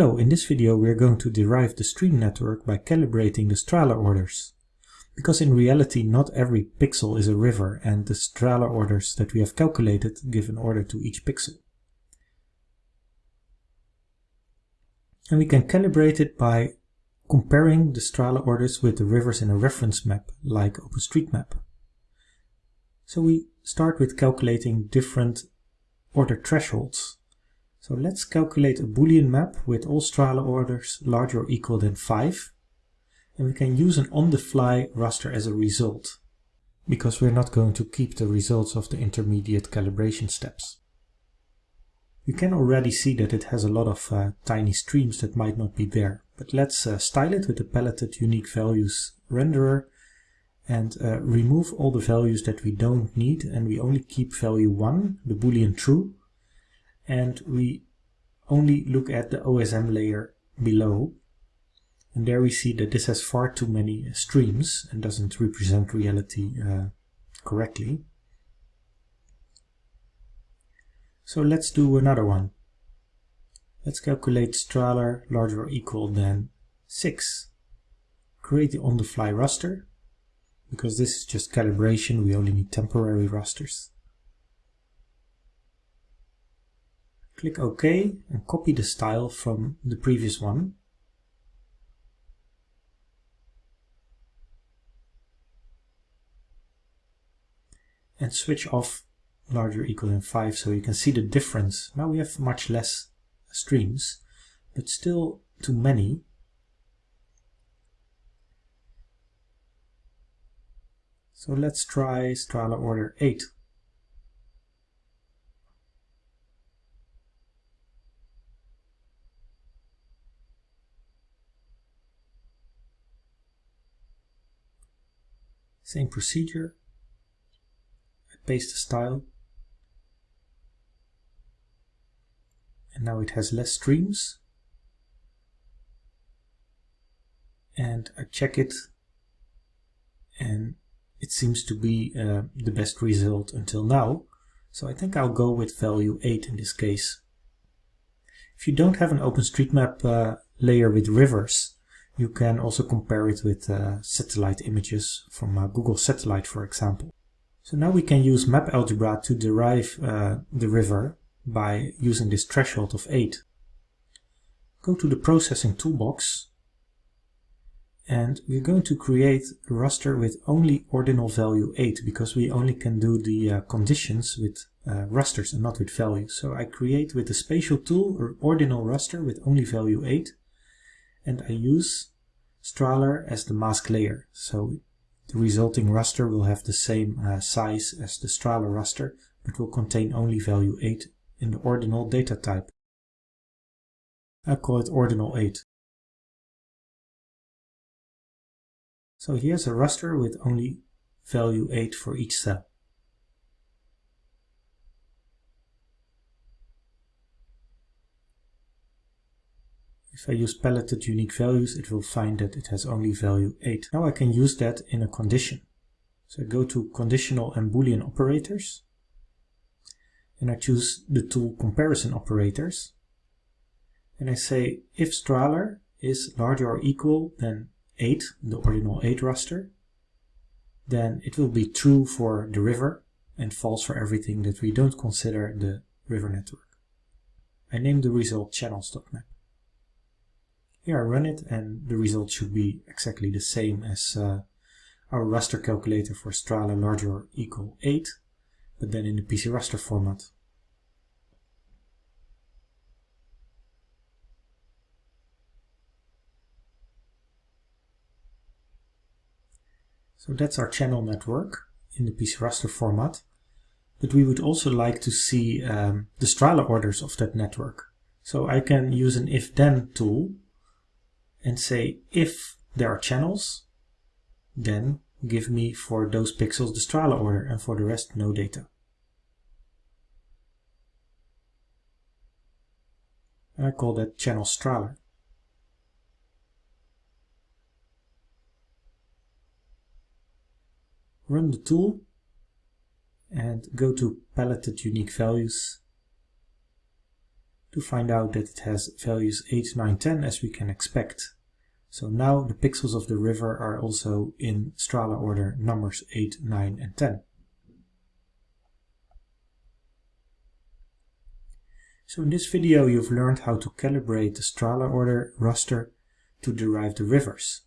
Hello, in this video we are going to derive the stream network by calibrating the Strahler orders. Because in reality not every pixel is a river and the Strahler orders that we have calculated give an order to each pixel. And we can calibrate it by comparing the Strahler orders with the rivers in a reference map like OpenStreetMap. So we start with calculating different order thresholds so let's calculate a Boolean map with all Strahler orders larger or equal than 5. And we can use an on-the-fly raster as a result, because we're not going to keep the results of the intermediate calibration steps. You can already see that it has a lot of uh, tiny streams that might not be there, but let's uh, style it with the paletted unique values renderer and uh, remove all the values that we don't need and we only keep value 1, the boolean true, and we only look at the OSM layer below and there we see that this has far too many streams and doesn't represent reality uh, correctly. So let's do another one. Let's calculate Strahler larger or equal than 6. Create the on-the-fly raster. Because this is just calibration, we only need temporary rasters. Click OK and copy the style from the previous one. And switch off larger equal than 5 so you can see the difference. Now we have much less streams, but still too many. So let's try Strahler order 8. Same procedure. I paste the style. And now it has less streams. And I check it and it seems to be uh, the best result until now. So I think I'll go with value 8 in this case. If you don't have an OpenStreetMap uh, layer with rivers, you can also compare it with uh, satellite images from uh, Google Satellite, for example. So now we can use map algebra to derive uh, the river by using this threshold of 8. Go to the processing toolbox and we're going to create a raster with only ordinal value 8 because we only can do the uh, conditions with uh, rasters and not with values. So I create with the spatial tool an ordinal raster with only value 8 and I use Strahler as the mask layer. So the resulting raster will have the same uh, size as the Strahler raster, but will contain only value 8 in the ordinal data type. I call it ordinal 8. So here's a raster with only value 8 for each cell. If I use paletted unique values, it will find that it has only value 8. Now I can use that in a condition. So I go to conditional and boolean operators and I choose the tool comparison operators and I say if Strahler is larger or equal than 8, the ordinal 8 raster, then it will be true for the river and false for everything that we don't consider the river network. I name the result channels.map. Here I run it and the result should be exactly the same as uh, our raster calculator for Strahler larger or equal 8, but then in the PC raster format. So that's our channel network in the PC raster format. But we would also like to see um, the Strahler orders of that network. So I can use an if-then tool and say if there are channels, then give me for those pixels the Strahler order and for the rest no data. I call that channel Strahler. Run the tool and go to paletted unique values to find out that it has values 8, 9, 10 as we can expect. So now the pixels of the river are also in Strahler order numbers 8, 9 and 10. So in this video you've learned how to calibrate the Strahler order raster to derive the rivers.